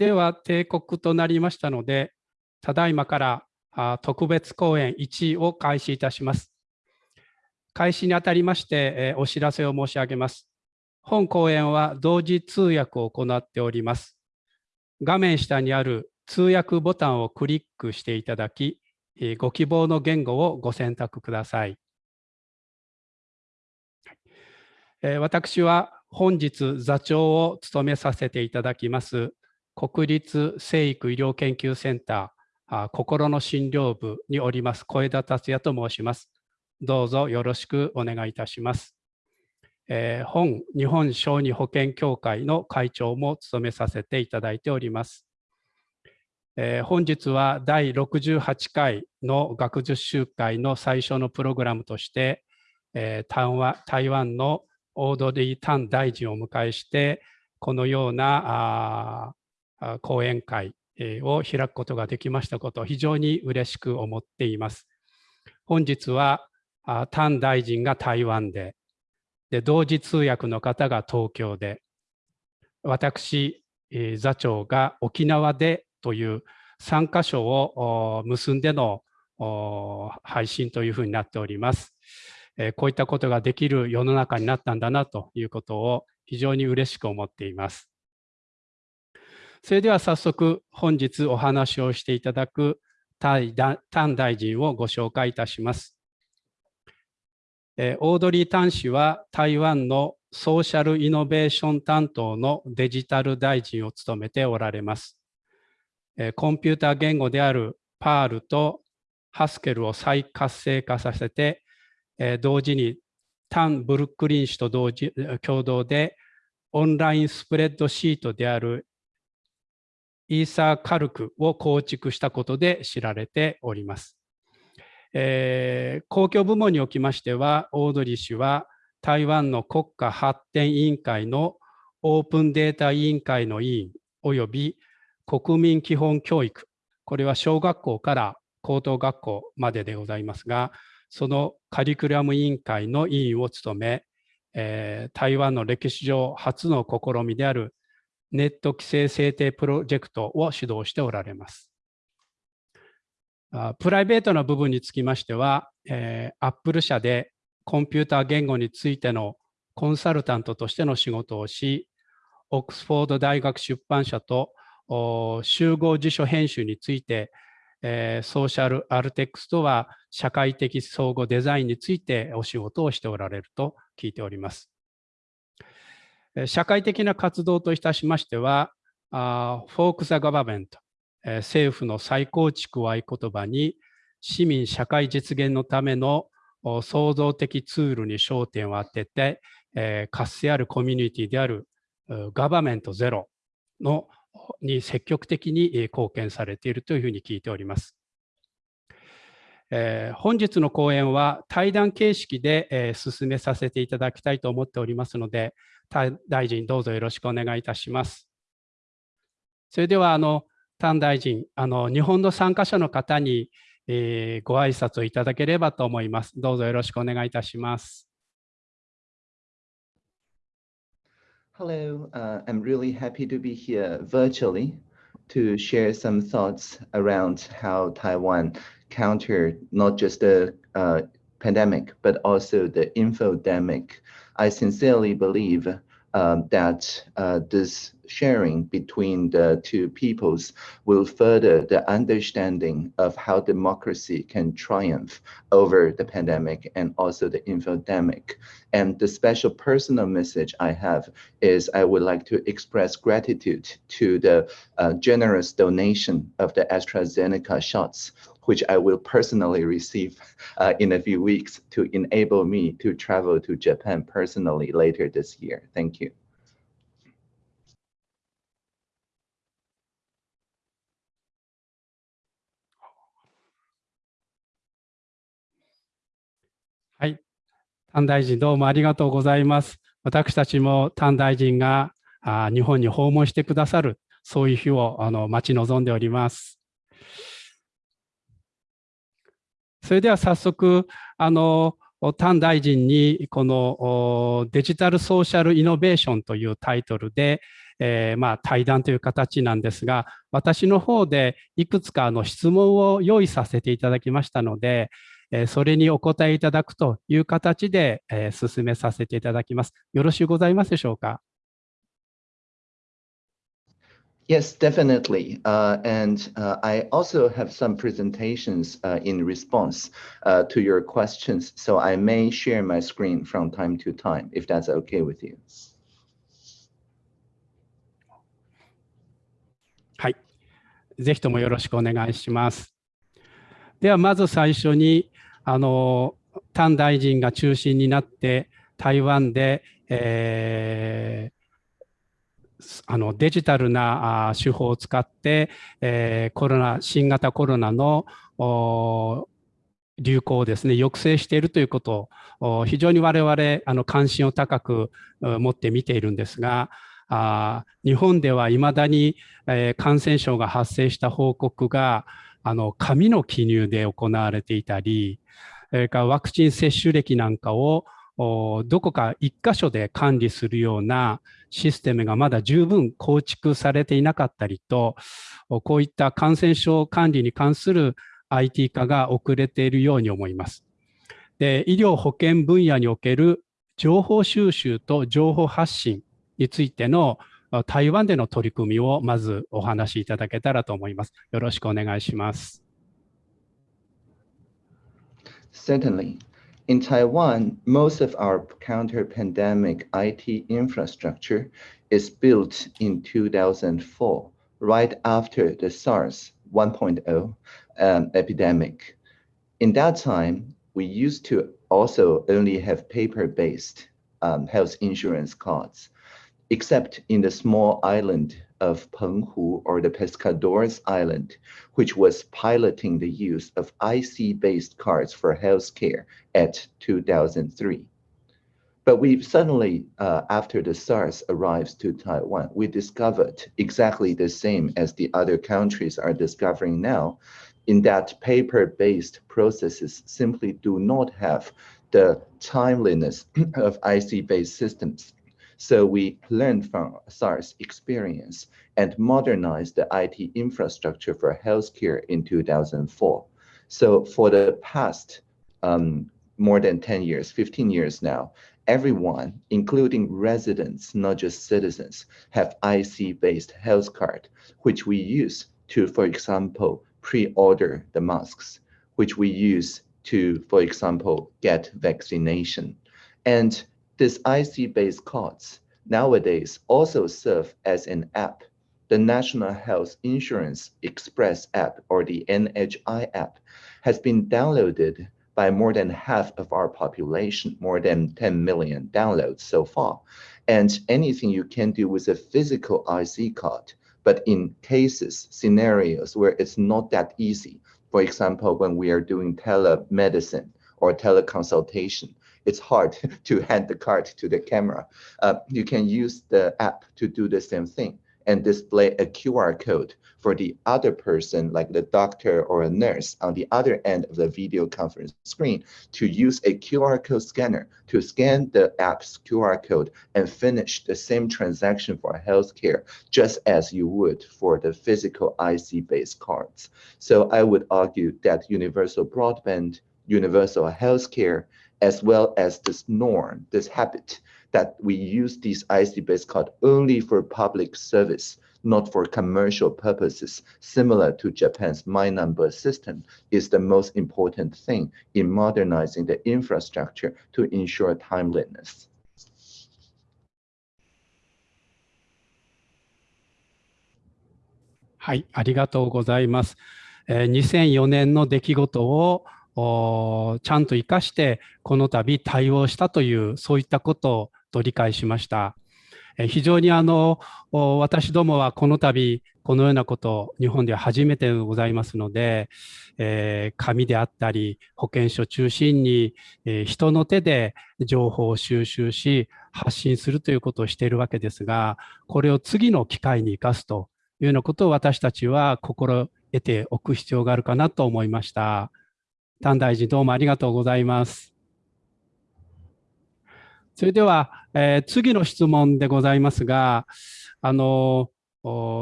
では定刻となりましたので、ただいまから特別講演1を開始いたします。開始にあたりましてお知らせを申し上げます。本講演は同時通訳を行っております。画面下にある通訳ボタンをクリックしていただき、ご希望の言語をご選択ください。私は本日座長を務めさせていただきます国立生育医療研究センター心の診療部におります小枝達也と申します。どうぞよろしくお願いいたします。えー、本日本小児保健協会の会長も務めさせていただいております。えー、本日は第68回の学術集会の最初のプログラムとして、えー、台湾のオードリー・タン大臣を迎えして、このような講演会を開くことができましたことを非常に嬉しく思っています。本日はタン大臣が台湾で、で同時通訳の方が東京で、私、座長が沖縄でという3箇所を結んでの配信というふうになっております。こういったことができる世の中になったんだなということを非常に嬉しく思っています。それでは早速本日お話をしていただく丹大臣をご紹介いたします。オードリー・タン氏は台湾のソーシャルイノベーション担当のデジタル大臣を務めておられます。コンピューター言語であるパールとハスケルを再活性化させて同時にタン・ブルックリン氏と同時共同でオンラインスプレッドシートであるイーサーカルクを構築したことで知られております。えー、公共部門におきましては、オードリー氏は台湾の国家発展委員会のオープンデータ委員会の委員及び国民基本教育、これは小学校から高等学校まででございますが、そのカリキュラム委員会の委員を務め、えー、台湾の歴史上初の試みであるネット規制制定プロジェクトを主導しておられます。プライベートな部分につきましては、えー、Apple 社でコンピューター言語についてのコンサルタントとしての仕事をし、オックスフォード大学出版社と集合辞書編集について、えー、ソーシャルアルテックスとは社会的相互デザインについてお仕事をしておられると聞いております。社会的な活動といたしましては、フォーク・ザ・ガバメント、政府の再構築を合言葉に、市民社会実現のための創造的ツールに焦点を当てて、活性あるコミュニティであるガバメントゼロのに積極的に貢献されているというふうに聞いております。え、本日の講演は対談形式で、え、進めさせていただきたいと思っておりますので、大臣どうぞよろしくお願いいたします。それではあの丹大臣あの日本の参加者の方に、えー、ご挨拶をいただければと思います。どうぞよろしくお願いいたします。Hello, uh, I'm really happy to be here virtually to share some thoughts around how Taiwan countered not just the uh, pandemic, but also the infodemic I sincerely believe um, that uh, this sharing between the two peoples will further the understanding of how democracy can triumph over the pandemic and also the infodemic. And the special personal message I have is I would like to express gratitude to the uh, generous donation of the AstraZeneca shots which I will personally receive uh, in a few weeks to enable me to travel to Japan personally later this year. Thank you. Hi. タン大臣どうもありがとうございます。私たちもタン大臣が日本に訪問してくださるそういう日をあの待ち望んでおります。それでは早速、あの、丹大臣にこのデジタルソーシャルイノベーションというタイトルで、えー、まあ、対談という形なんですが、私の方でいくつかの質問を用意させていただきましたので、えそれにお答えいただくという形で、え進めさせていただきます。よろしゅうございますでしょうか？Yes, definitely. Uh, and uh, I also have some presentations uh, in response uh, to your questions, so I may share my screen from time to time, if that's okay with you. Hi. ぜひともよろしくお願いします。では、まず最初に、あの、タン大臣が中心になって、台湾で、えー、あのデジタルな手法を使って、えー、コロナ新型コロナの流行をですね抑制しているということを非常に我々あの関心を高く持って見ているんですがあ日本ではいまだに、えー、感染症が発生した報告があの紙の記入で行われていたりそれからワクチン接種歴なんかをどこか一箇所で管理するようなシステムがまだ十分構築されていなかったりと、こういった感染症管理に関する IT 化が遅れているように思います。で医療保険分野における情報収集と情報発信についての台湾での取り組みをまずお話しいただけたらと思います。よろしくお願いします。Certainly. In Taiwan, most of our counter-pandemic IT infrastructure is built in 2004, right after the SARS 1.0 um, epidemic. In that time, we used to also only have paper-based um, health insurance cards, except in the small island of Penghu or the Pescadores Island, which was piloting the use of IC-based cards for healthcare at 2003. But we suddenly, uh, after the SARS arrives to Taiwan, we discovered exactly the same as the other countries are discovering now, in that paper-based processes simply do not have the timeliness of IC-based systems so we learned from SARS experience and modernized the IT infrastructure for healthcare in 2004. So for the past um, more than 10 years, 15 years now, everyone, including residents, not just citizens, have IC-based health card, which we use to, for example, pre-order the masks, which we use to, for example, get vaccination. And these IC-based cards nowadays also serve as an app. The National Health Insurance Express app, or the NHI app, has been downloaded by more than half of our population, more than 10 million downloads so far. And anything you can do with a physical IC card, but in cases, scenarios where it's not that easy, for example, when we are doing telemedicine or teleconsultation, it's hard to hand the card to the camera. Uh, you can use the app to do the same thing and display a QR code for the other person, like the doctor or a nurse on the other end of the video conference screen to use a QR code scanner to scan the app's QR code and finish the same transaction for healthcare, just as you would for the physical IC-based cards. So I would argue that universal broadband, universal healthcare, as well as this norm, this habit that we use these IC-based card only for public service, not for commercial purposes, similar to Japan's My Number system, is the most important thing in modernizing the infrastructure to ensure timeliness. はい、ありがとうございます。えー、2004年の出来事を ちゃんと生かしてこの度対応したというそういったことと理解しました。非常にあの私どもはこの度このようなこと日本では初めてございますので、えー、紙であったり保健所中心に、えー、人の手で情報を収集し発信するということをしているわけですがこれを次の機会に生かすというようなことを私たちは心得ておく必要があるかなと思いました。丹大臣どうもありがとうございます。それでは、えー、次の質問でございますが、あの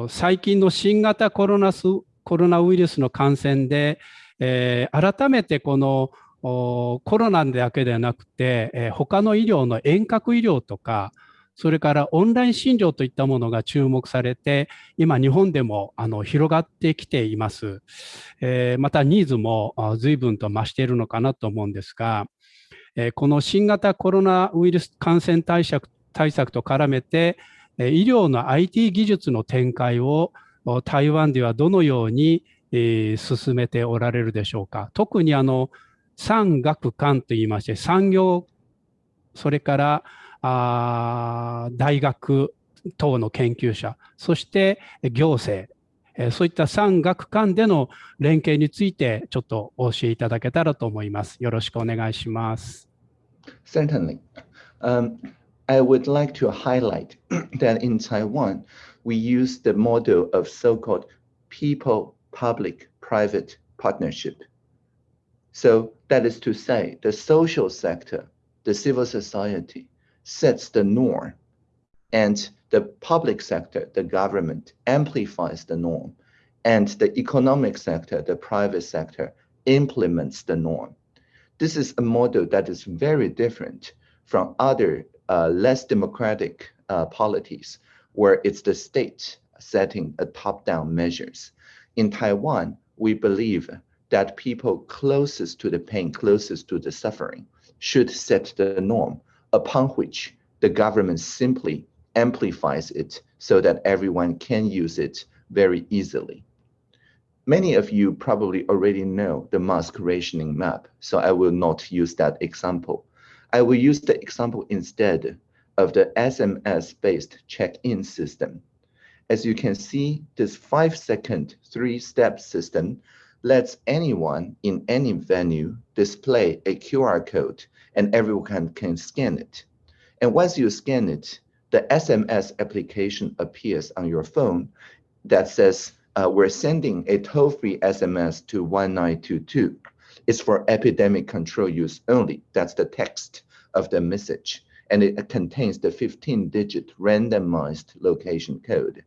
最近の新型コロナスコロナウイルスの感染で、えー、改めてこのコロナだけではなくて、えー、他の医療の遠隔医療とか、それからオンライン診療といったものが注目されて、今日本でもあの広がってきています。えー、またニーズも随分と増しているのかなと思うんですが、えー、この新型コロナウイルス感染対策対策と絡めて、医療の IT 技術の展開を台湾ではどのように進めておられるでしょうか。特にあの産学官といいまして産業それからあ大学等の研究者そして行政そういった産学官での連携についてちょっとお教えいただけたらと思います。よろしくお願いします。Certainly. Um, I would like to highlight that in Taiwan, we use the model of so-called people-public-private partnership. So that is to say, the social sector, the civil society, sets the norm, and the public sector, the government, amplifies the norm, and the economic sector, the private sector, implements the norm. This is a model that is very different from other uh, less democratic uh, polities where it's the state setting a top-down measures. In Taiwan, we believe that people closest to the pain, closest to the suffering, should set the norm upon which the government simply amplifies it so that everyone can use it very easily. Many of you probably already know the mask rationing map, so I will not use that example. I will use the example instead of the SMS-based check-in system. As you can see, this five-second three-step system lets anyone in any venue display a QR code and everyone can can scan it. And once you scan it, the SMS application appears on your phone that says, uh, we're sending a toll-free SMS to 1922 It's for epidemic control use only. That's the text of the message. And it contains the 15-digit randomized location code.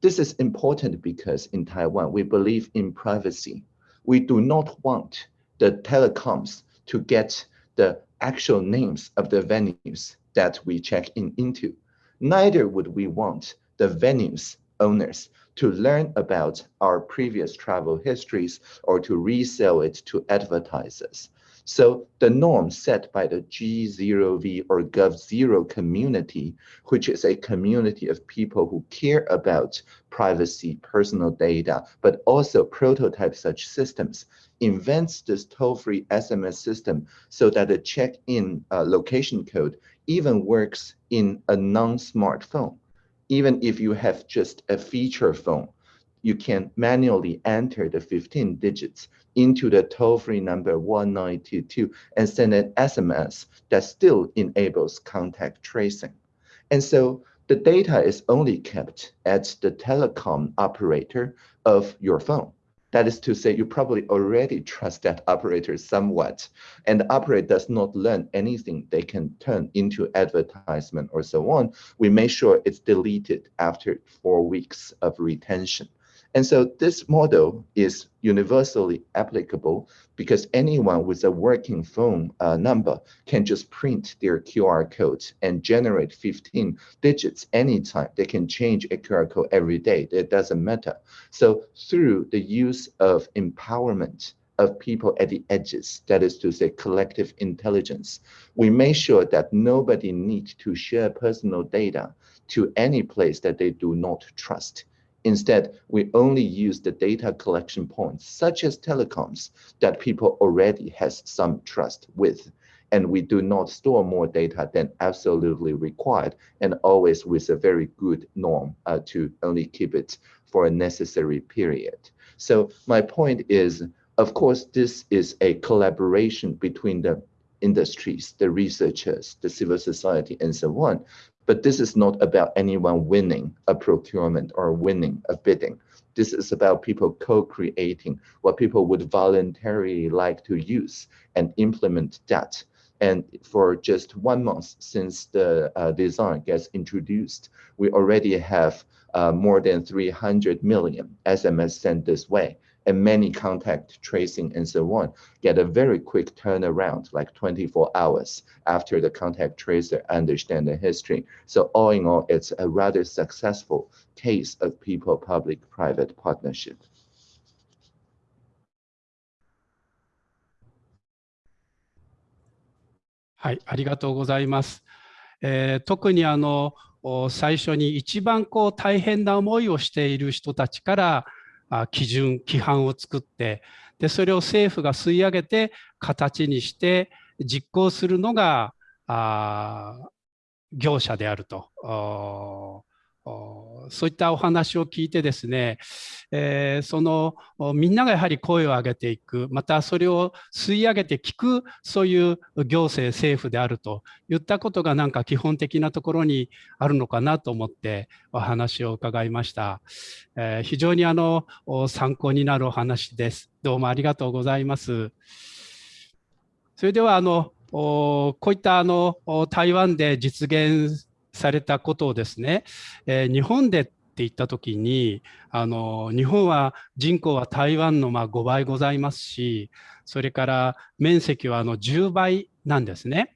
This is important because in Taiwan, we believe in privacy. We do not want the telecoms to get the actual names of the venues that we check in into. Neither would we want the venues owners to learn about our previous travel histories or to resell it to advertisers. So the norm set by the G0V or Gov0 community, which is a community of people who care about privacy, personal data, but also prototype such systems, invents this toll-free SMS system so that the check-in uh, location code even works in a non-smartphone. Even if you have just a feature phone, you can manually enter the 15 digits into the toll-free number 1922 and send an SMS that still enables contact tracing. And so the data is only kept at the telecom operator of your phone. That is to say, you probably already trust that operator somewhat, and the operator does not learn anything they can turn into advertisement or so on. We make sure it's deleted after four weeks of retention. And so this model is universally applicable because anyone with a working phone uh, number can just print their QR code and generate 15 digits anytime. They can change a QR code every day. It doesn't matter. So through the use of empowerment of people at the edges, that is to say collective intelligence, we make sure that nobody needs to share personal data to any place that they do not trust Instead, we only use the data collection points, such as telecoms, that people already has some trust with. And we do not store more data than absolutely required, and always with a very good norm uh, to only keep it for a necessary period. So my point is, of course, this is a collaboration between the industries, the researchers, the civil society, and so on. But this is not about anyone winning a procurement or winning a bidding. This is about people co-creating what people would voluntarily like to use and implement that. And for just one month since the uh, design gets introduced, we already have uh, more than 300 million SMS sent this way and many contact tracing and so on get a very quick turnaround, like 24 hours after the contact tracer understand the history. So all in all, it's a rather successful case of people-public-private partnership. はい、ありがとうございます。えー、特にあの最初に一番こう大変な思いをしている人たちから 基準規範を作ってでそれを政府が吸い上げて形にして実行するのがあ業者であると。そういったお話を聞いてですね、えー、そのみんながやはり声を上げていくまたそれを吸い上げて聞くそういう行政政府であるといったことがなんか基本的なところにあるのかなと思ってお話を伺いました、えー、非常にあの参考になるお話です。どうもありがとうございます。それではあのこういったあの台湾で実現されたことをですね、えー、日本でって言った時にあの日本は人口は台湾のま5倍ございますしそれから面積はあの10倍なんですね。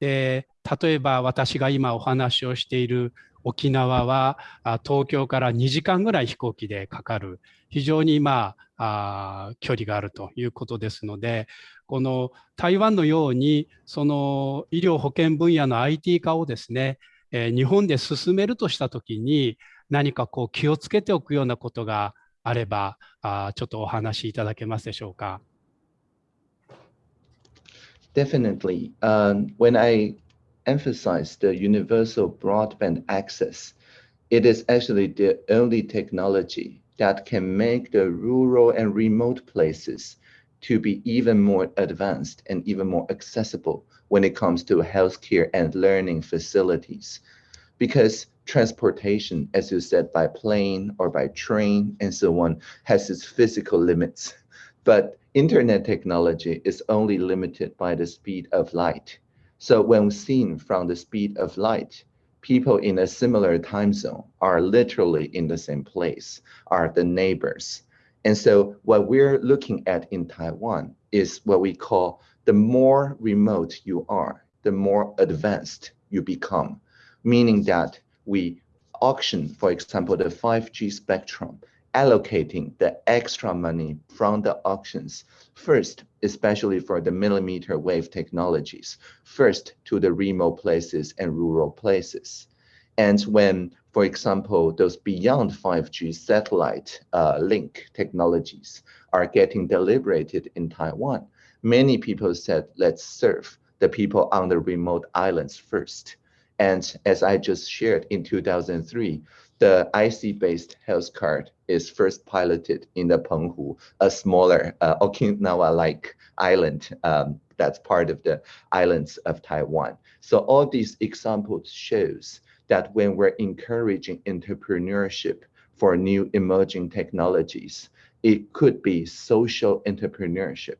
で例えば私が今お話をしている沖縄は東京から2時間ぐらい飛行機でかかる非常にまあ距離があるということですのでこの台湾のようにその医療保険分野の IT 化をですねえ日本で進めるとしたときに何かこう気をつけておくようなことがあればあちょっとお話しいただけますでしょうか。Definitely. Um, when I emphasize the universal broadband access, it is actually the only technology that can make the rural and remote places to be even more advanced and even more accessible when it comes to healthcare and learning facilities. Because transportation, as you said, by plane or by train and so on, has its physical limits. But internet technology is only limited by the speed of light. So when seen from the speed of light, people in a similar time zone are literally in the same place, are the neighbors. And so what we're looking at in Taiwan is what we call the more remote you are, the more advanced you become, meaning that we auction, for example, the 5G spectrum, allocating the extra money from the auctions first, especially for the millimeter wave technologies, first to the remote places and rural places. And when, for example, those beyond 5G satellite uh, link technologies are getting deliberated in Taiwan, many people said, let's serve the people on the remote islands first. And as I just shared in 2003, the IC-based health card is first piloted in the Penghu, a smaller uh, Okinawa-like island um, that's part of the islands of Taiwan. So all these examples shows that when we're encouraging entrepreneurship for new emerging technologies, it could be social entrepreneurship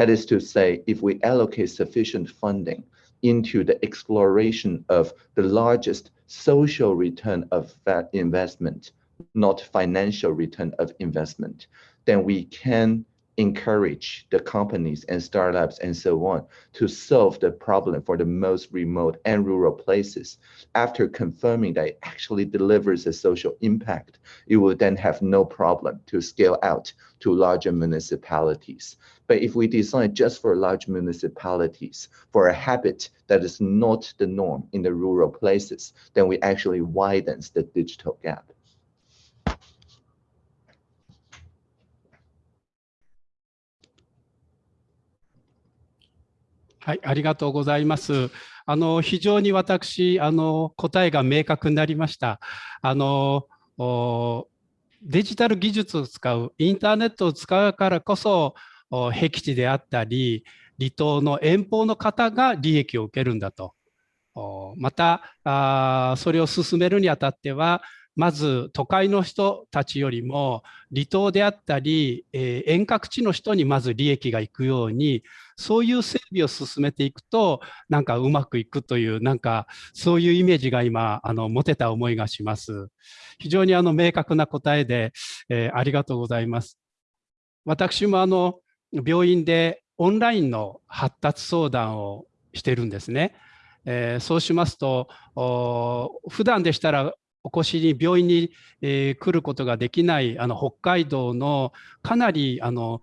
that is to say, if we allocate sufficient funding into the exploration of the largest social return of that investment, not financial return of investment, then we can encourage the companies and startups and so on to solve the problem for the most remote and rural places. After confirming that it actually delivers a social impact, it will then have no problem to scale out to larger municipalities. But if we design just for large municipalities for a habit that is not the norm in the rural places, then we actually widens the digital gap. はい、ありがとうございます。あの非常に私あの答えが明確になりました。あのデジタル技術を使うインターネットを使うからこそ 僻地であったり離島の遠方の方が利益を受けるんだと。またそれを進めるにあたってはまず都会の人たちよりも離島であったり、遠隔地の人にまず利益がいくようにそういう整備を進めていくとなんかうまくいくというなんかそういうイメージが今あの持てた思いがします。非常にあの明確な答えで、えー、ありがとうございます。私もあの病院でオンラインの発達相談をしてるんですね。えー、そうしますと普段でしたらお越しに病院に、えー、来ることができないあの北海道のかなりあの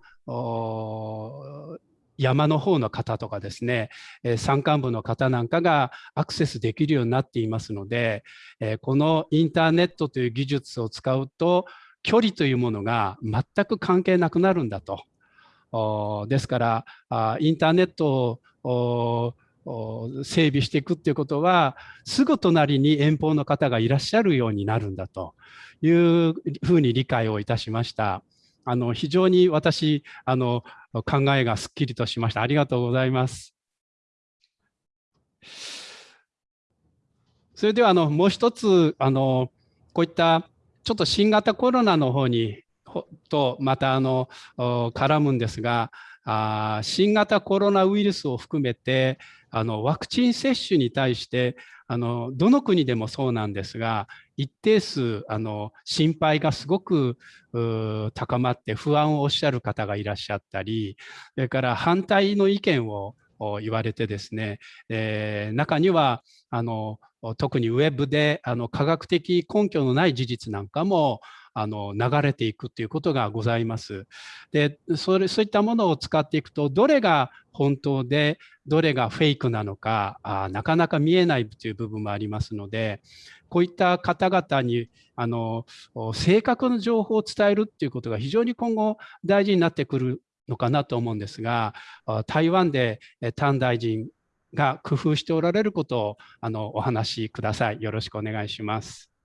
山の方の方とかですね、えー、山間部の方なんかがアクセスできるようになっていますので、えー、このインターネットという技術を使うと距離というものが全く関係なくなるんだと。ですからインターネットを整備していくっていうことはすぐ隣に遠方の方がいらっしゃるようになるんだというふうに理解をいたしました。あの非常に私あの考えがすっきりとしました。ありがとうございます。それではあのもう一つあのこういったちょっと新型コロナの方にとまたあの絡むんですがあ新型コロナウイルスを含めてあのワクチン接種に対してあのどの国でもそうなんですが一定数あの心配がすごく高まって不安をおっしゃる方がいらっしゃったりそれから反対の意見を言われてですね、えー、中にはあの特にウェブであの科学的根拠のない事実なんかもあの流れていくということがございます。でそれそういったものを使っていくとどれが本当でどれがフェイクなのかあなかなか見えないという部分もありますのでこういった方々にあの正確な情報を伝えるっていうことが非常に今後大事になってくるのかなと思うんですが台湾で譚大臣が工夫しておられることをあのお話しください。よろしくお願いします。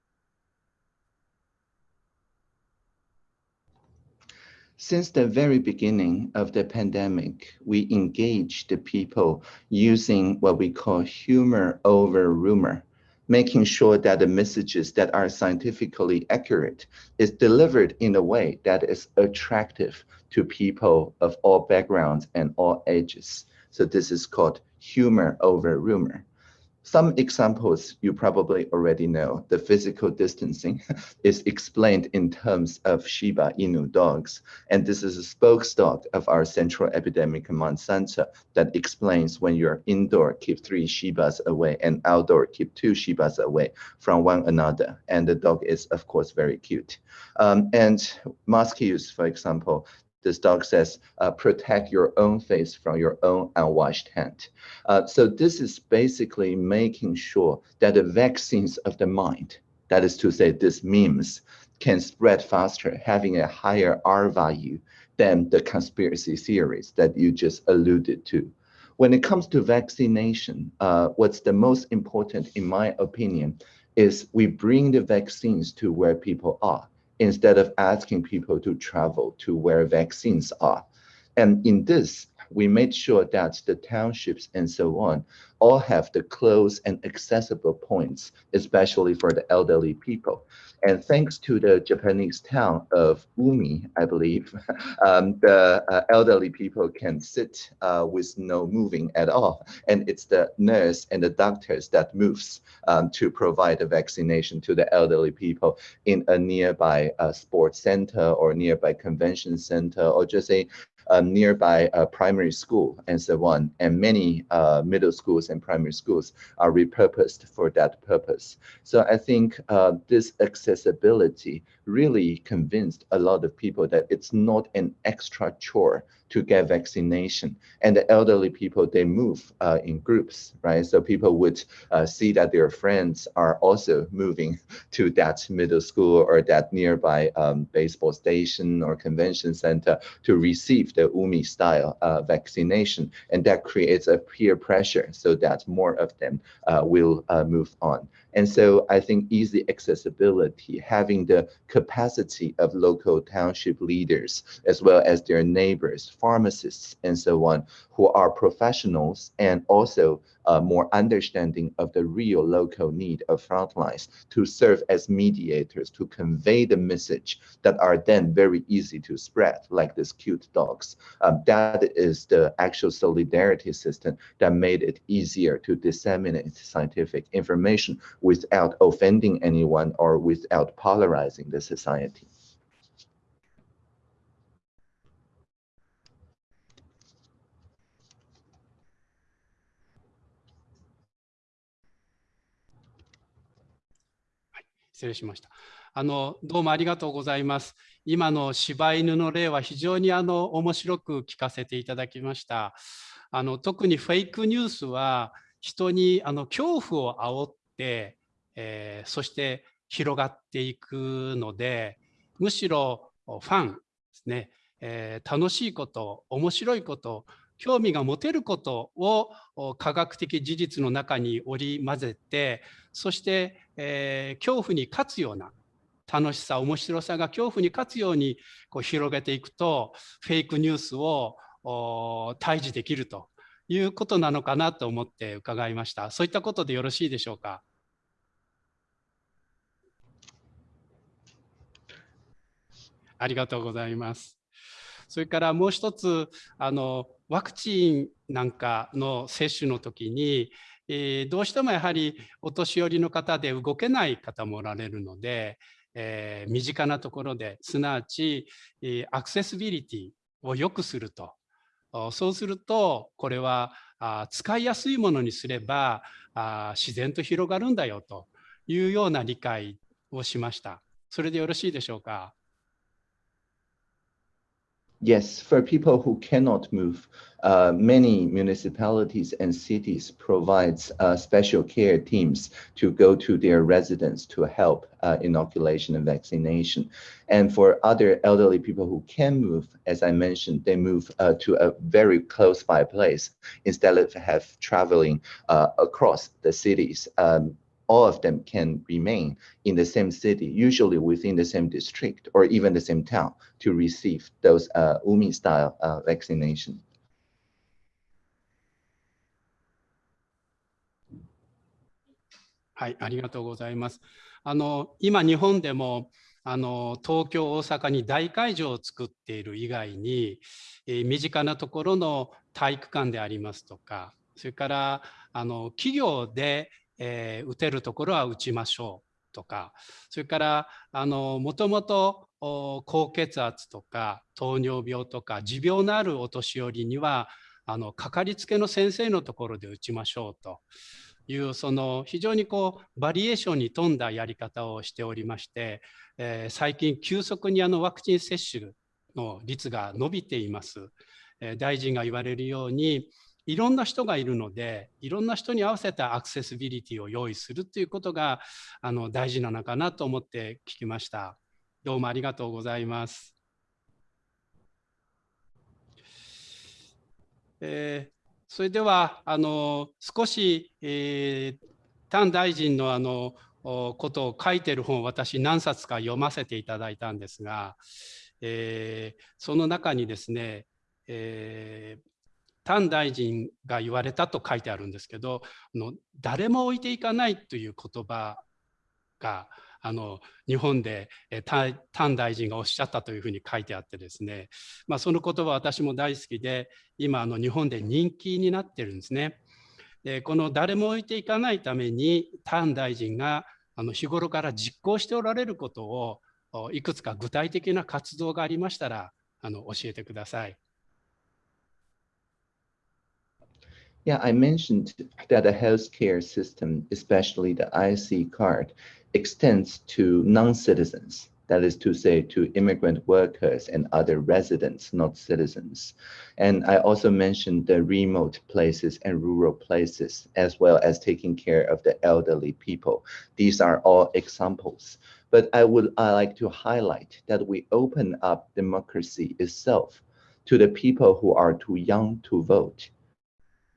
Since the very beginning of the pandemic, we engaged the people using what we call humor over rumor, making sure that the messages that are scientifically accurate is delivered in a way that is attractive to people of all backgrounds and all ages. So this is called humor over rumor. Some examples you probably already know. The physical distancing is explained in terms of Shiba Inu dogs. And this is a spokes dog of our Central Epidemic Command Center that explains when you're indoor, keep three Shibas away and outdoor, keep two Shibas away from one another. And the dog is, of course, very cute. Um, and mask use, for example, this dog says, uh, protect your own face from your own unwashed hand. Uh, so this is basically making sure that the vaccines of the mind, that is to say, these memes, can spread faster, having a higher R value than the conspiracy theories that you just alluded to. When it comes to vaccination, uh, what's the most important, in my opinion, is we bring the vaccines to where people are instead of asking people to travel to where vaccines are. And in this, we made sure that the townships and so on all have the close and accessible points, especially for the elderly people. And thanks to the Japanese town of Umi, I believe, um, the uh, elderly people can sit uh, with no moving at all. And it's the nurse and the doctors that moves um, to provide the vaccination to the elderly people in a nearby uh, sports center or nearby convention center or just a a nearby primary school and so on. And many uh, middle schools and primary schools are repurposed for that purpose. So I think uh, this accessibility really convinced a lot of people that it's not an extra chore to get vaccination. And the elderly people, they move uh, in groups, right? So people would uh, see that their friends are also moving to that middle school or that nearby um, baseball station or convention center to receive the UMI style uh, vaccination. And that creates a peer pressure so that more of them uh, will uh, move on. And so I think easy accessibility, having the capacity of local township leaders, as well as their neighbors, pharmacists, and so on, who are professionals and also uh, more understanding of the real local need of frontlines to serve as mediators to convey the message that are then very easy to spread, like these cute dogs. Um, that is the actual solidarity system that made it easier to disseminate scientific information without offending anyone or without polarizing the society. 失礼しました。あのどうもありがとうございます。今の柴犬の例は非常にあの面白く聞かせていただきました。あの特にフェイクニュースは人にあの恐怖を煽って、えー、そして広がっていくのでむしろファンですね、えー、楽しいこと面白いこと興味が持てることを科学的事実の中に織り交ぜてそして、えー、恐怖に勝つような楽しさ面白さが恐怖に勝つようにこう広げていくとフェイクニュースを退治できるということなのかなと思って伺いましたそういったことでよろしいでしょうか？ありがとうございます。それからもう一つあのワクチンなんかの接種の時に、えー、どうしてもやはりお年寄りの方で動けない方もおられるので、えー、身近なところですなわち、えー、アクセシビリティを良くするとそうするとこれはあ使いやすいものにすればあ自然と広がるんだよというような理解をしました。それでよろしいでしょうか？Yes, for people who cannot move, uh, many municipalities and cities provides uh, special care teams to go to their residents to help uh, inoculation and vaccination. And for other elderly people who can move, as I mentioned, they move uh, to a very close by place instead of have traveling uh, across the cities. Um, all of them can remain in the same city, usually within the same district or even the same town to receive those uh, UMI style uh, vaccination. はい、ありがとうございます。あの今日本でもあの東京大阪に大会場を作っている以外に、えー、身近なところの体育館でありますとかそれからあの企業で えー、打てるところは打ちましょうとかそれからあのもともと高血圧とか糖尿病とか持病のあるお年寄りにはあのかかりつけの先生のところで打ちましょうというその非常にこうバリエーションに富んだやり方をしておりまして、えー、最近急速にあのワクチン接種の率が伸びています。えー、大臣が言われるようにいろんな人がいるのでいろんな人に合わせたアクセシビリティを用意するということがあの大事なのかなと思って聞きました。どうもありがとうございます。えー、それではあの少し、えー、丹大臣のあのことを書いてる本を私何冊か読ませていただいたんですが、えー、その中にですね、えー、丹大臣が言われたと書いてあるんですけどの誰も置いていかないという言葉があの日本で丹大臣がおっしゃったというふうに書いてあってですね、まあ、その言葉私も大好きで今あの日本で人気になってるんですね。でこの誰も置いていかないために丹大臣があの日頃から実行しておられることをいくつか具体的な活動がありましたらあの教えてください。Yeah, I mentioned that the healthcare system, especially the IC card, extends to non-citizens. That is to say, to immigrant workers and other residents, not citizens. And I also mentioned the remote places and rural places, as well as taking care of the elderly people. These are all examples. But I would I like to highlight that we open up democracy itself to the people who are too young to vote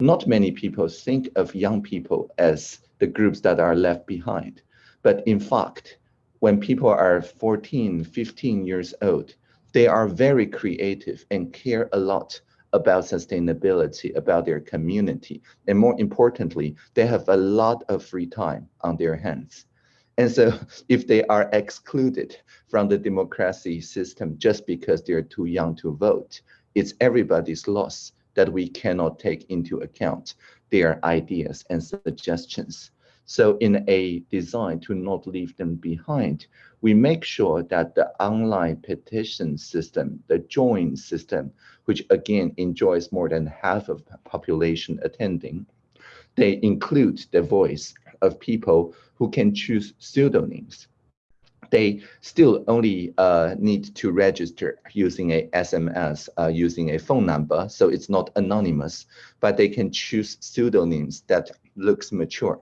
not many people think of young people as the groups that are left behind. But in fact, when people are 14, 15 years old, they are very creative and care a lot about sustainability, about their community. And more importantly, they have a lot of free time on their hands. And so if they are excluded from the democracy system just because they're too young to vote, it's everybody's loss that we cannot take into account their ideas and suggestions. So in a design to not leave them behind, we make sure that the online petition system, the join system, which again enjoys more than half of population attending, they include the voice of people who can choose pseudonyms. They still only uh, need to register using a SMS, uh, using a phone number, so it's not anonymous, but they can choose pseudonyms that looks mature.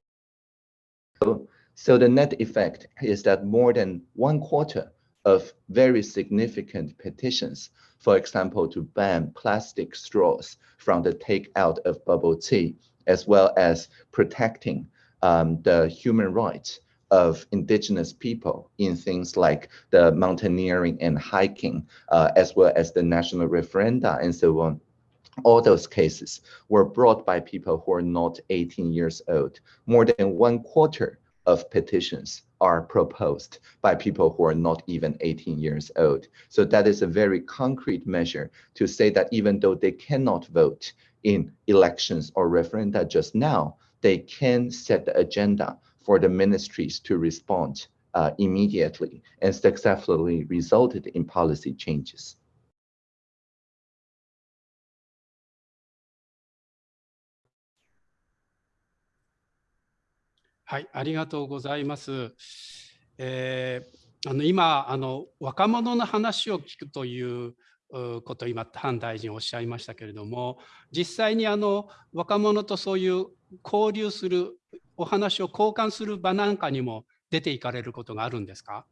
So, so the net effect is that more than one quarter of very significant petitions, for example, to ban plastic straws from the takeout of bubble tea, as well as protecting um, the human rights of indigenous people in things like the mountaineering and hiking, uh, as well as the national referenda and so on. All those cases were brought by people who are not 18 years old. More than one quarter of petitions are proposed by people who are not even 18 years old. So that is a very concrete measure to say that even though they cannot vote in elections or referenda just now, they can set the agenda for the ministries to respond uh, immediately and successfully resulted in policy changes. はい、ありがとうございます。えー、あの今あの若者の話を聞くということを今潘大臣おっしゃいましたけれども実際にあの若者とそういう交流するお話を交換する場なんかにも出ていかれることがあるんですか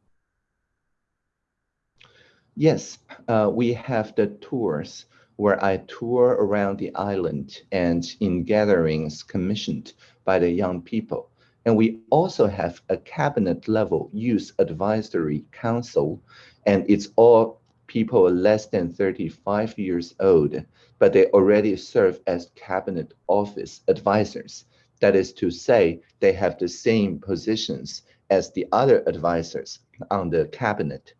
Yes, uh, we have the tours where I tour around the island and in gatherings commissioned by the young people. And we also have a cabinet level youth advisory council, and it's all people less than 35 years old, but they already serve as cabinet office advisors. That is to say, they have the same positions as the other advisors on the cabinet.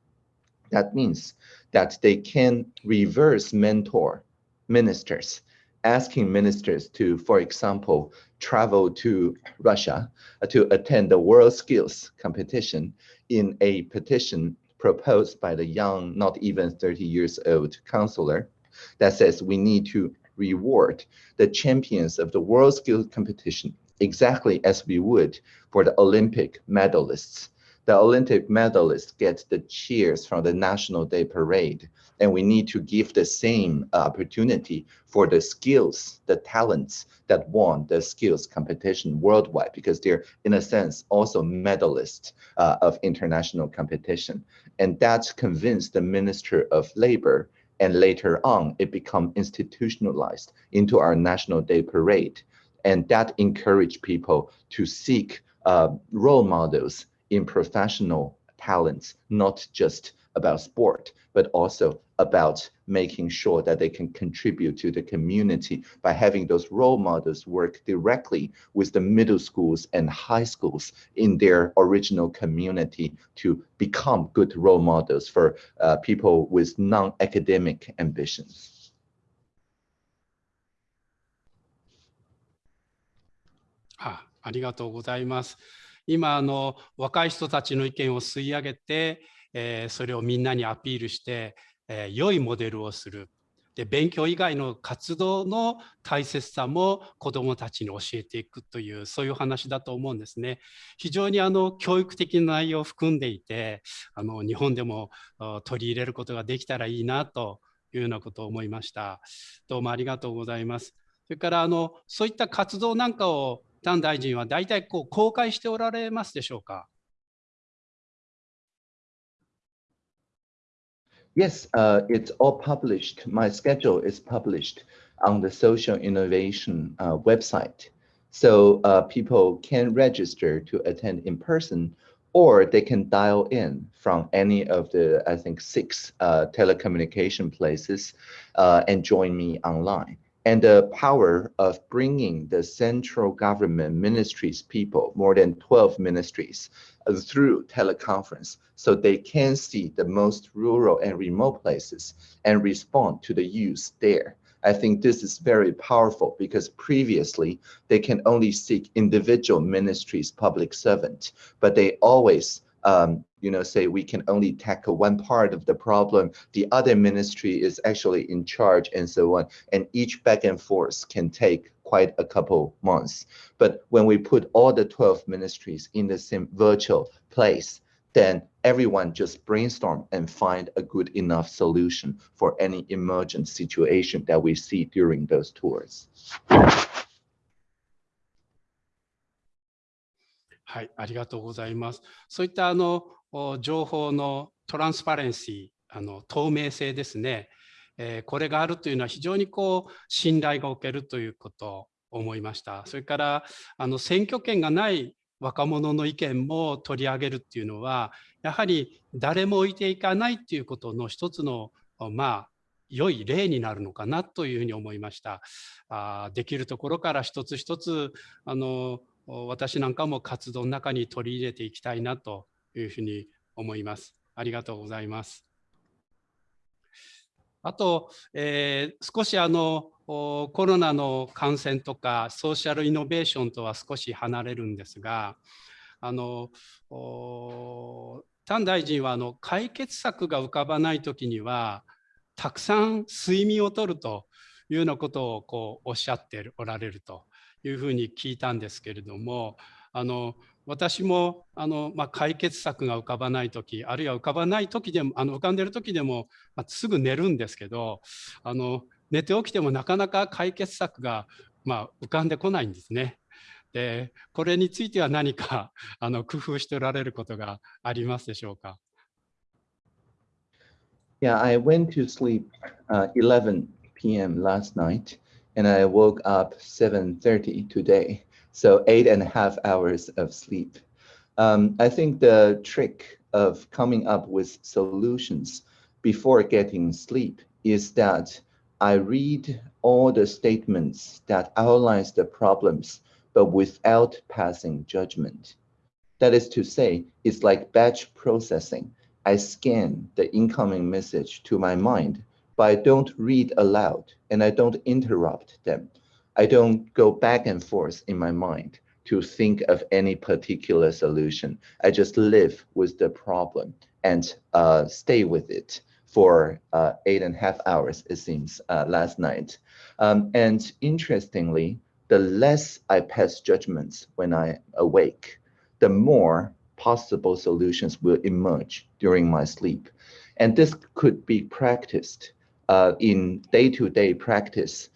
That means that they can reverse mentor ministers asking ministers to, for example, travel to Russia uh, to attend the World Skills competition in a petition proposed by the young, not even 30 years old counselor that says we need to reward the champions of the World Skills competition exactly as we would for the Olympic medalists the Olympic medalists get the cheers from the National Day Parade. And we need to give the same opportunity for the skills, the talents that won the skills competition worldwide, because they're, in a sense, also medalists uh, of international competition. And that convinced the Minister of Labor and later on it become institutionalized into our National Day Parade. And that encouraged people to seek uh, role models in professional talents, not just about sport, but also about making sure that they can contribute to the community by having those role models work directly with the middle schools and high schools in their original community to become good role models for uh, people with non-academic ambitions. あありがとうございます。今あの若い人たちの意見を吸い上げて、えー、それをみんなにアピールして、 えー、良いモデルをするで勉強以外の活動の大切さも子どもたちに教えていくというそういう話だと思うんですね。非常にあの教育的な内容を含んでいてあの日本でも取り入れることができたらいいなというようなことを思いました。どうもありがとうございます。それからあのそういった活動なんかを丹大臣は大体こう公開しておられますでしょうか？Yes, uh, it's all published. My schedule is published on the Social Innovation uh, website. So uh, people can register to attend in person or they can dial in from any of the, I think, six uh, telecommunication places uh, and join me online. And the power of bringing the central government ministries people, more than 12 ministries, uh, through teleconference, so they can see the most rural and remote places and respond to the use there. I think this is very powerful because previously they can only seek individual ministries, public servant, but they always um, you know, say we can only tackle one part of the problem. The other ministry is actually in charge and so on. And each back and forth can take quite a couple months. But when we put all the 12 ministries in the same virtual place, then everyone just brainstorm and find a good enough solution for any emergent situation that we see during those tours. はい、ありがとうございます。そういったあの情報のトランスパレンシー、あの透明性ですね、えー、これがあるというのは非常にこう信頼がおけるということを思いました。それからあの選挙権がない若者の意見も取り上げるっていうのはやはり誰も置いていかないっていうことの一つのまあ良い例になるのかなというふうに思いました。あできるところから一つ一つあの私なんかも活動の中に取り入れていきたいなというふうに思います。ありがとうございます。あと、えー、少しあのコロナの感染とかソーシャルイノベーションとは少し離れるんですがあの丹大臣はあの解決策が浮かばない時にはたくさん睡眠をとるというようなことをこうおっしゃっておられるというふうに聞いたんですけれどもあの私もあの、まあ、解決策が浮かばない時あるいは浮かばない時でもあの浮かんでる時でも、まあ、すぐ寝るんですけどあの寝て起きてもなかなか解決策が、まあ、浮かんでこないんですね。でこれについては何か あの工夫しておられることがありますでしょうか？Yeah, I went to sleep uh, 11 p.m. last night. And I woke up 7.30 today. So eight and a half hours of sleep. Um, I think the trick of coming up with solutions before getting sleep is that I read all the statements that outlines the problems, but without passing judgment. That is to say, it's like batch processing. I scan the incoming message to my mind but I don't read aloud and I don't interrupt them. I don't go back and forth in my mind to think of any particular solution. I just live with the problem and uh, stay with it for uh, eight and a half hours, it seems, uh, last night. Um, and interestingly, the less I pass judgments when I awake, the more possible solutions will emerge during my sleep. And this could be practiced uh, in day-to-day -day practice,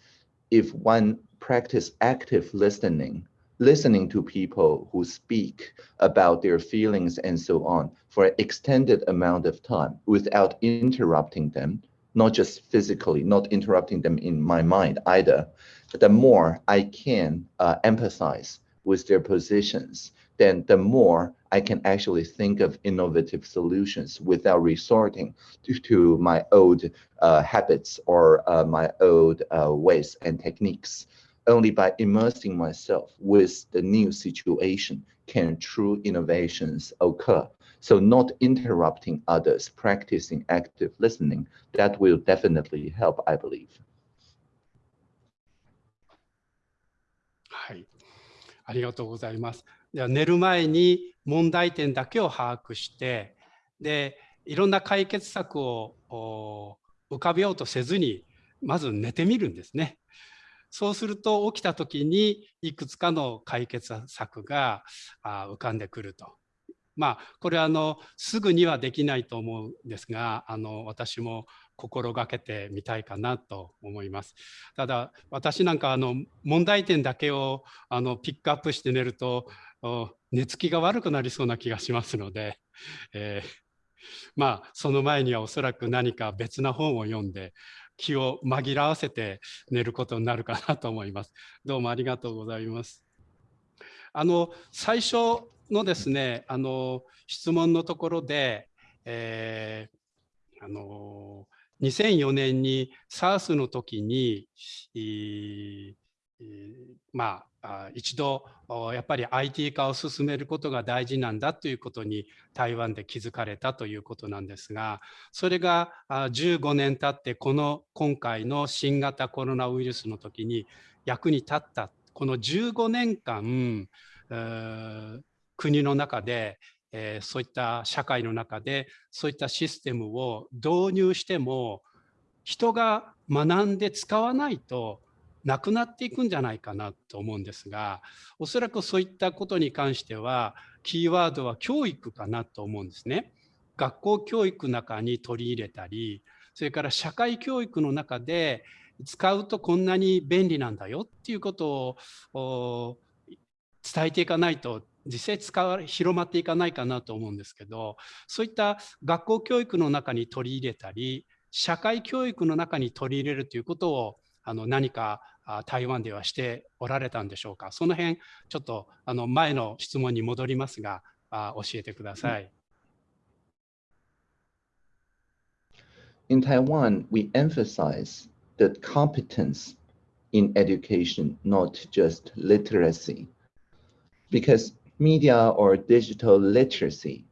if one practice active listening, listening to people who speak about their feelings and so on for an extended amount of time without interrupting them, not just physically, not interrupting them in my mind either, the more I can uh, empathize with their positions, then the more I can actually think of innovative solutions without resorting to, to my old uh, habits or uh, my old uh, ways and techniques. Only by immersing myself with the new situation can true innovations occur. So not interrupting others, practicing active listening, that will definitely help, I believe. はい、ありがとうございます。 寝る前に問題点だけを把握してでいろんな解決策を浮かべようとせずにまず寝てみるんですね。そうすると起きた時にいくつかの解決策が浮かんでくると。まあこれはあのすぐにはできないと思うんですがあの私も心がけてみたいかなと思います。ただ私なんかあの問題点だけをあのピックアップして寝ると寝つきが悪くなりそうな気がしますので、えー、まあその前にはおそらく何か別な本を読んで気を紛らわせて寝ることになるかなと思います。どうもありがとうございます。あの最初のですね、あの質問のところで、えー、あの2004年に SARS の時に、まあ、一度やっぱり IT 化を進めることが大事なんだということに台湾で気づかれたということなんですがそれが15年経ってこの今回の新型コロナウイルスの時に役に立ったこの15年間国の中でえー、そういった社会の中でそういったシステムを導入しても人が学んで使わないとなくなっていくんじゃないかなと思うんですがおそらくそういったことに関してはキーワードは教育かなと思うんですね。学校教育の中に取り入れたりそれから社会教育の中で使うとこんなに便利なんだよっていうことを伝えていかないと実際使わ広まっていかないかなと思うんですけどそういった学校教育の中に取り入れたり社会教育の中に取り入れるということをあの何か台湾ではしておられたんでしょうかその辺ちょっとあの前の質問に戻りますがあ教えてください。In Taiwan, we emphasize the competence in education, not just literacy. Because media or digital literacy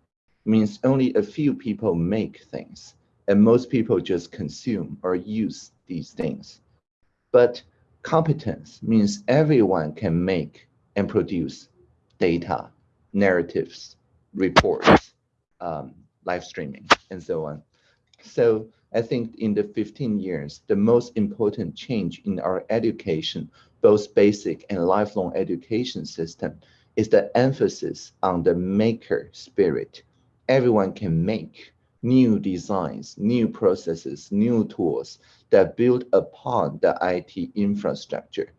means only a few people make things and most people just consume or use these things. But competence means everyone can make and produce data, narratives, reports, um, live streaming, and so on. So I think in the 15 years, the most important change in our education, both basic and lifelong education system, is the emphasis on the maker spirit. Everyone can make new designs, new processes, new tools that build upon the IT infrastructure.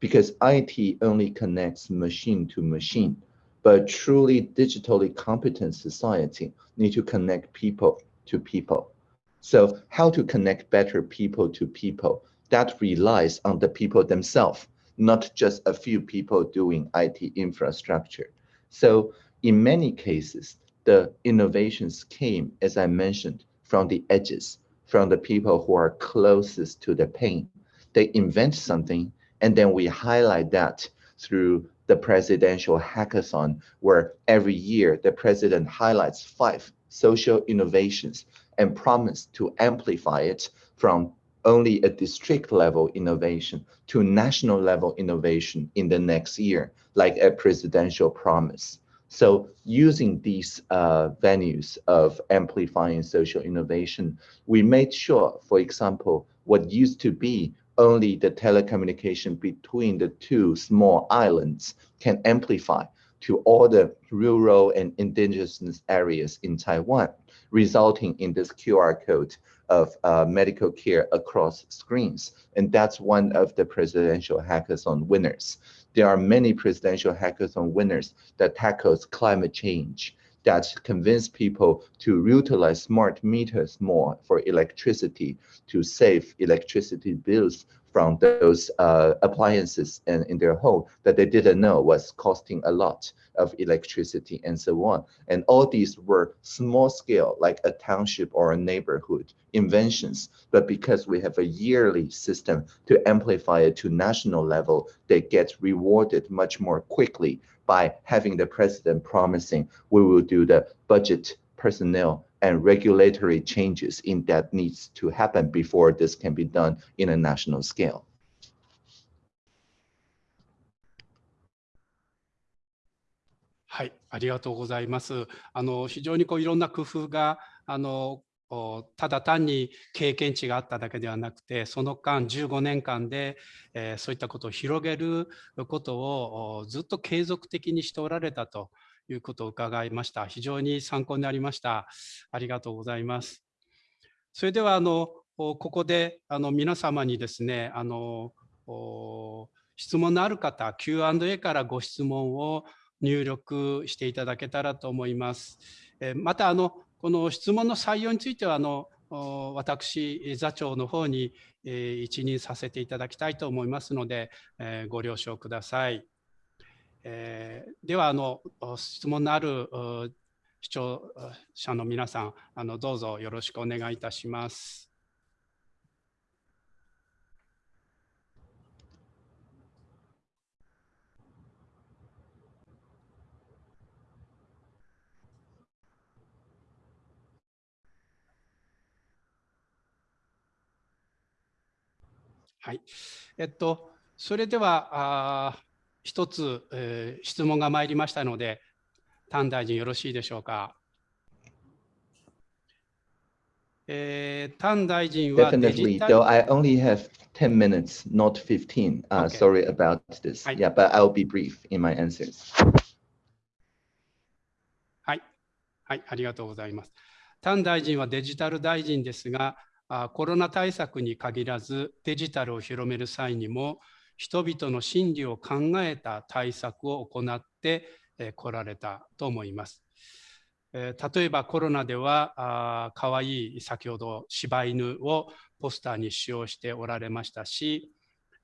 Because IT only connects machine to machine, but truly digitally competent society need to connect people to people. So how to connect better people to people, that relies on the people themselves not just a few people doing IT infrastructure. So in many cases, the innovations came, as I mentioned, from the edges, from the people who are closest to the pain. They invent something, and then we highlight that through the presidential hackathon, where every year the president highlights five social innovations and promise to amplify it from only a district level innovation to national level innovation in the next year, like a presidential promise. So using these uh, venues of amplifying social innovation, we made sure, for example, what used to be only the telecommunication between the two small islands can amplify to all the rural and indigenous areas in Taiwan, resulting in this QR code of uh, medical care across screens. And that's one of the presidential hackathon winners. There are many presidential hackathon winners that tackles climate change, that convince people to utilize smart meters more for electricity to save electricity bills from those uh, appliances in, in their home that they didn't know was costing a lot of electricity and so on. And all these were small scale, like a township or a neighborhood inventions. But because we have a yearly system to amplify it to national level, they get rewarded much more quickly by having the president promising we will do the budget personnel and regulatory changes in that needs to happen before this can be done in a national scale. はい、ありがとうございます。あの非常にこういろんな工夫があのただ単に経験値があっただけではなくてその間15年間で、えー、そういったことを広げることをずっと継続的にしておられたということを伺いました。非常に参考になりました。ありがとうございます。それではあのここであの皆様にですねあの質問のある方 Q&A からご質問を入力していただけたらと思います。またあのこの質問の採用についてはあの私座長の方に一任させていただきたいと思いますのでご了承ください。えー、ではあの質問のある視聴者の皆さんあのどうぞよろしくお願いいたします。はい。えっと、それでは、あ一つ、えー、質問が参りましたので、丹大臣、よろしいでしょうか？えー、丹大臣はデジタル、I only have 10 minutes, はい、yeah, はい、はい、ありがとうございます。丹大臣はデジタル大臣ですが、コロナ対策に限らず、デジタルを広める際にも、人々の心理を考えた対策を行ってこられたと思います。例えばコロナではかわいい先ほど柴犬をポスターに使用しておられましたし、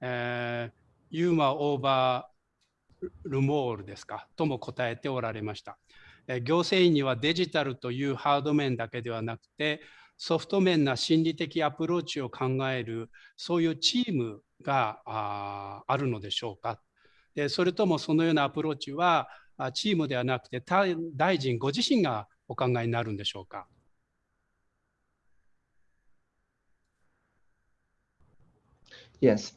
えー、ユーマオーバールモールですかとも答えておられました。行政院にはデジタルというハード面だけではなくてソフト面な心理的アプローチを考えるそういうチームがあるのでしょうかでそれともそのようなアプローチはチームではなくて大臣ご自身がお考えになるんでしょうか Yes.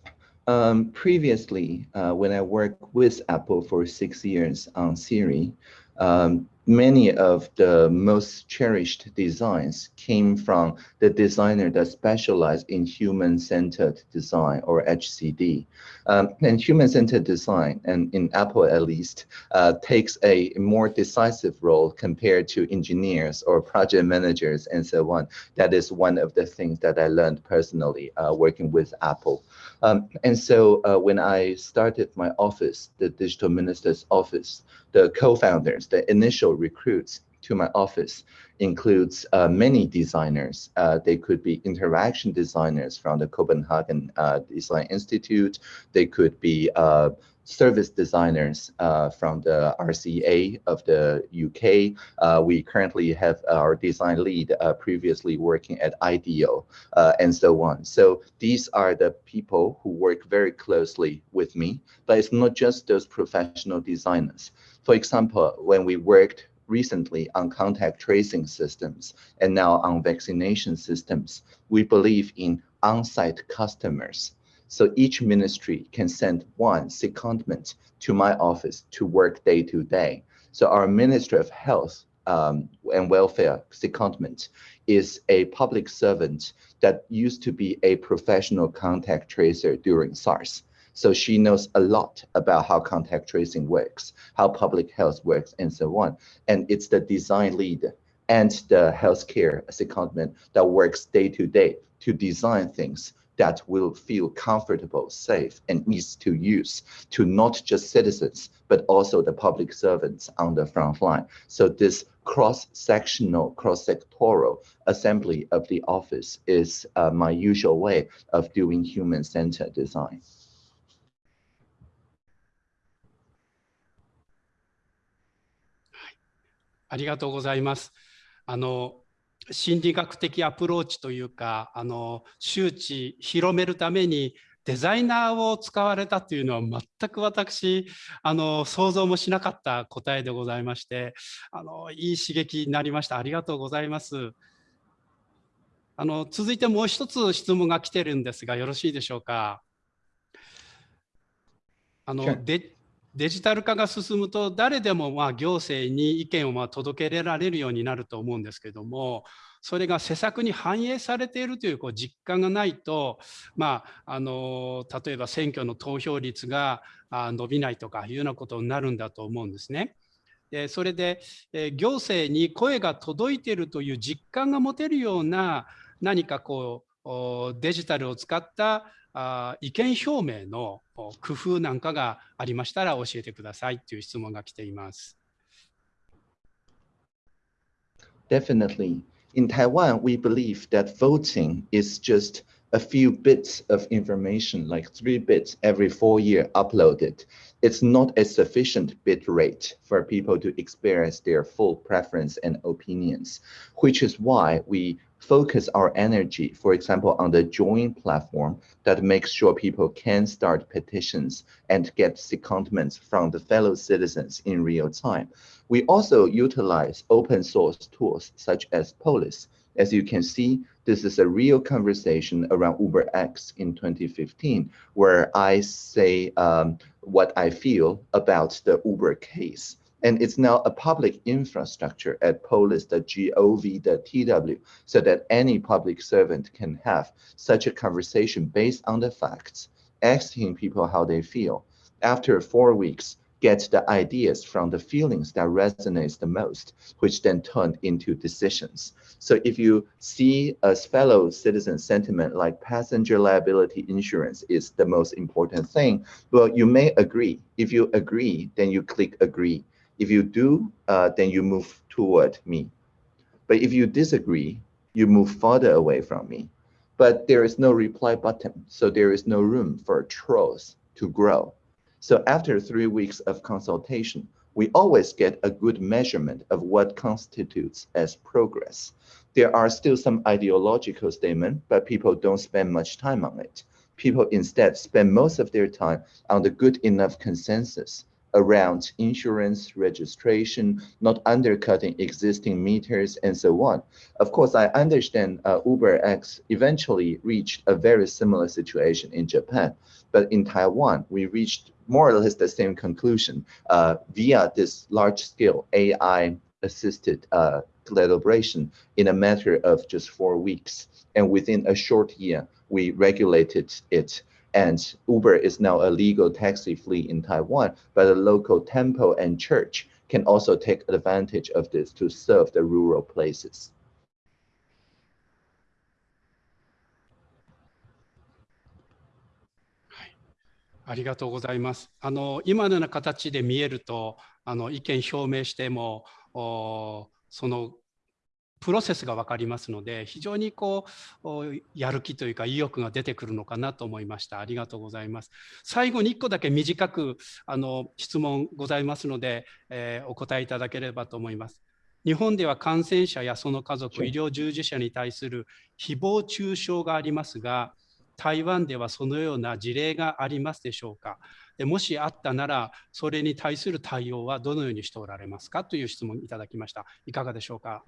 Um, previously, uh, when I worked with Apple for six years on Siri, um, many of the most cherished designs came from the designer that specialized in human-centered design or HCD. Um, and human-centered design, and in Apple at least, uh, takes a more decisive role compared to engineers or project managers and so on. That is one of the things that I learned personally uh, working with Apple. Um, and so uh, when I started my office, the digital minister's office, the co-founders, the initial recruits to my office includes uh, many designers. Uh, they could be interaction designers from the Copenhagen uh, Design Institute. They could be uh, service designers uh, from the RCA of the UK. Uh, we currently have our design lead previously working at IDEO and so on. So these are the people who work very closely with me, but it's not just those professional designers. For example, when we worked recently on contact tracing systems and now on vaccination systems, we believe in on-site customers so each ministry can send one secondment to my office to work day to day. So our Ministry of Health um, and Welfare secondment is a public servant that used to be a professional contact tracer during SARS. So she knows a lot about how contact tracing works, how public health works, and so on. And it's the design lead and the healthcare secondment that works day to day to design things that will feel comfortable, safe, and easy to use to not just citizens, but also the public servants on the front line. So this cross-sectional, cross-sectoral assembly of the office is uh, my usual way of doing human-centered design. ありがとうございます。あの心理学的アプローチというかあの周知広めるためにデザイナーを使われたというのは全く私あの想像もしなかった答えでございましてあのいい刺激になりました。ありがとうございます。あの続いてもう一つ質問が来てるんですがよろしいでしょうか？あのでデジタル化が進むと誰でもまあ行政に意見をまあ届けられるようになると思うんですけどもそれが施策に反映されているというこう実感がないと、まあ、あの例えば選挙の投票率が伸びないとかいうようなことになるんだと思うんですね。でそれで行政に声が届いているという実感が持てるような何かこうデジタルを使ったあ意見表明の工夫なんかがありましたら教えてくださいという質問が来ています。Definitely. In Taiwan, we believe that voting is just a few bits of information, like three bits every four year uploaded. it's not a sufficient bit rate for people to experience their full preference and opinions, which is why we focus our energy, for example, on the join platform that makes sure people can start petitions and get secondments from the fellow citizens in real time. We also utilize open source tools such as Polis. As you can see, this is a real conversation around UberX in 2015, where I say um, what I feel about the Uber case. And it's now a public infrastructure at polis.gov.tw so that any public servant can have such a conversation based on the facts, asking people how they feel. After four weeks, get the ideas from the feelings that resonates the most, which then turn into decisions. So if you see a fellow citizen sentiment like passenger liability insurance is the most important thing, well, you may agree. If you agree, then you click agree. If you do, uh, then you move toward me. But if you disagree, you move further away from me. But there is no reply button, so there is no room for trolls to grow. So after three weeks of consultation, we always get a good measurement of what constitutes as progress. There are still some ideological statements, but people don't spend much time on it. People instead spend most of their time on the good enough consensus around insurance registration, not undercutting existing meters and so on. Of course, I understand uh, UberX eventually reached a very similar situation in Japan, but in Taiwan, we reached more or less the same conclusion uh, via this large-scale AI-assisted uh, collaboration in a matter of just four weeks. And within a short year, we regulated it and Uber is now a legal taxi fleet in Taiwan, but a local temple and church can also take advantage of this to serve the rural places. ありがとうございます。あの今のような形で見えるとあの意見表明してもその プロセスが分かりますので、非常にこうやる気というか意欲が出てくるのかなと思いました。ありがとうございます。最後に1個だけ短くあの質問ございますので、えー、お答えいただければと思います。日本では感染者やその家族、医療従事者に対する誹謗中傷がありますが、台湾ではそのような事例がありますでしょうかもしあったなら、それに対する対応はどのようにしておられますかという質問いただきました。いかがでしょうか？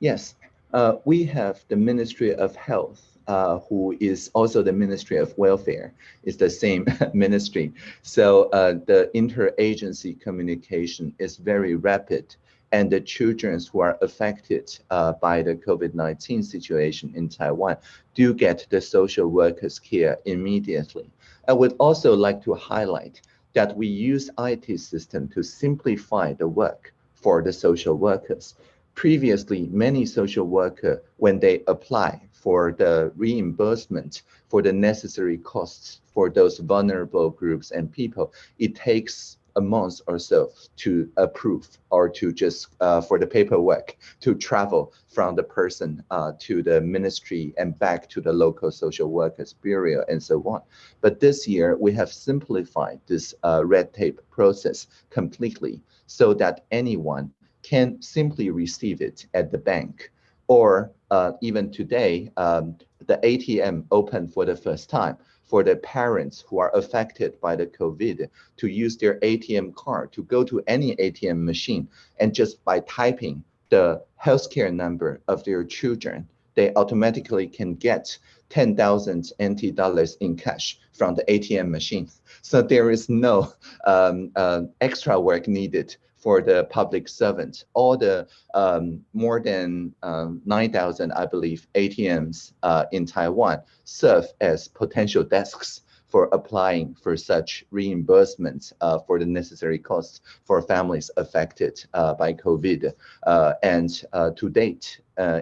Yes, uh, we have the Ministry of Health, uh, who is also the Ministry of Welfare. It's the same ministry. So uh, the interagency communication is very rapid and the children who are affected uh, by the COVID-19 situation in Taiwan do get the social workers care immediately. I would also like to highlight that we use IT system to simplify the work for the social workers previously many social worker, when they apply for the reimbursement for the necessary costs for those vulnerable groups and people, it takes a month or so to approve or to just uh, for the paperwork to travel from the person uh, to the ministry and back to the local social workers bureau and so on. But this year we have simplified this uh, red tape process completely so that anyone can simply receive it at the bank. Or uh, even today, um, the ATM opened for the first time for the parents who are affected by the COVID to use their ATM card to go to any ATM machine and just by typing the healthcare number of their children, they automatically can get 10,000 NT dollars in cash from the ATM machine. So there is no um, uh, extra work needed for the public servants. All the um, more than um, 9,000, I believe, ATMs uh, in Taiwan serve as potential desks for applying for such reimbursements uh, for the necessary costs for families affected uh, by COVID. Uh, and uh, to date, uh,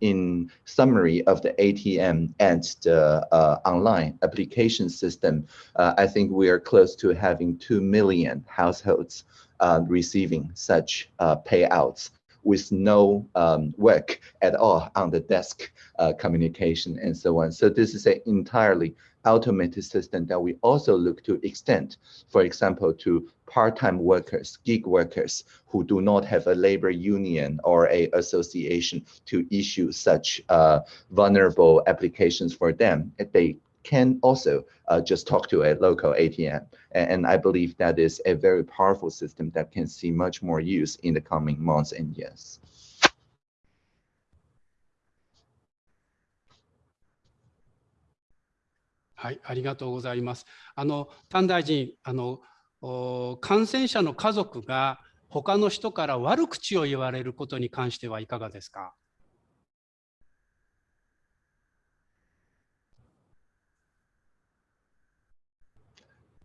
in summary of the ATM and the uh, online application system, uh, I think we are close to having 2 million households uh, receiving such uh, payouts with no um, work at all on the desk uh, communication and so on. So this is an entirely automated system that we also look to extend, for example, to part-time workers, gig workers who do not have a labor union or a association to issue such uh, vulnerable applications for them. They can also uh, just talk to a local ATM. And, I believe that is a very powerful system that can see much more use in the coming months and years. years. はい、ありがとうございます。あのタン大臣、あの感染者の家族が他の人から悪口を言われることに関してはいかがですか。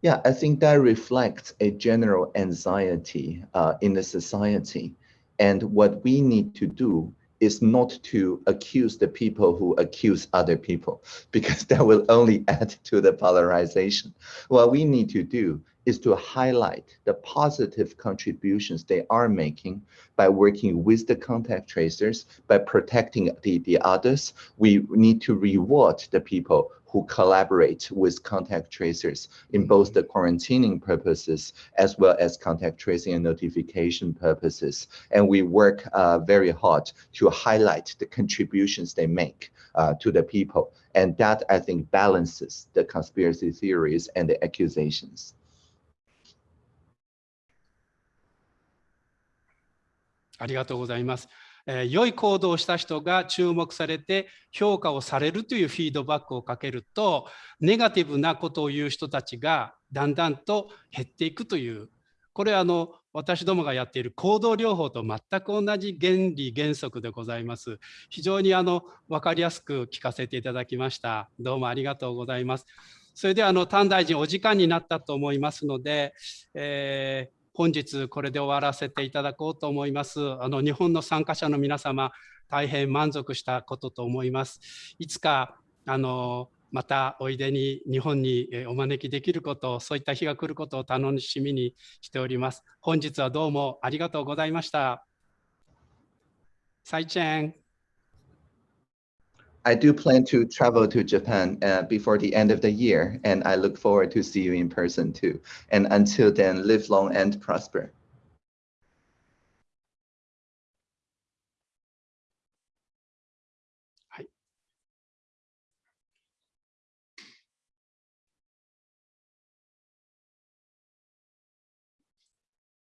Yeah, I think that reflects a general anxiety uh, in the society. And what we need to do is not to accuse the people who accuse other people, because that will only add to the polarization. What we need to do is to highlight the positive contributions they are making by working with the contact tracers, by protecting the, the others. We need to reward the people who collaborate with contact tracers in both the quarantining purposes as well as contact tracing and notification purposes. And we work uh, very hard to highlight the contributions they make uh, to the people. And that, I think, balances the conspiracy theories and the accusations. ありがとうございます。えー、良い行動をした人が注目されて評価をされるというフィードバックをかけるとネガティブなことを言う人たちがだんだんと減っていくというこれはあの私どもがやっている行動療法と全く同じ原理原則でございます。非常にあの分かりやすく聞かせていただきました。どうもありがとうございます。それではあの丹大臣お時間になったと思いますので、えー本日これで終わらせていただこうと思います。あの日本の参加者の皆様、大変満足したことと思います。いつかあのまたおいでに日本にお招きできること、そういった日が来ることを楽しみにしております。本日はどうもありがとうございました。サイチェン。I do plan to travel to Japan uh, before the end of the year, and I look forward to see you in person too. And until then, live long and prosper.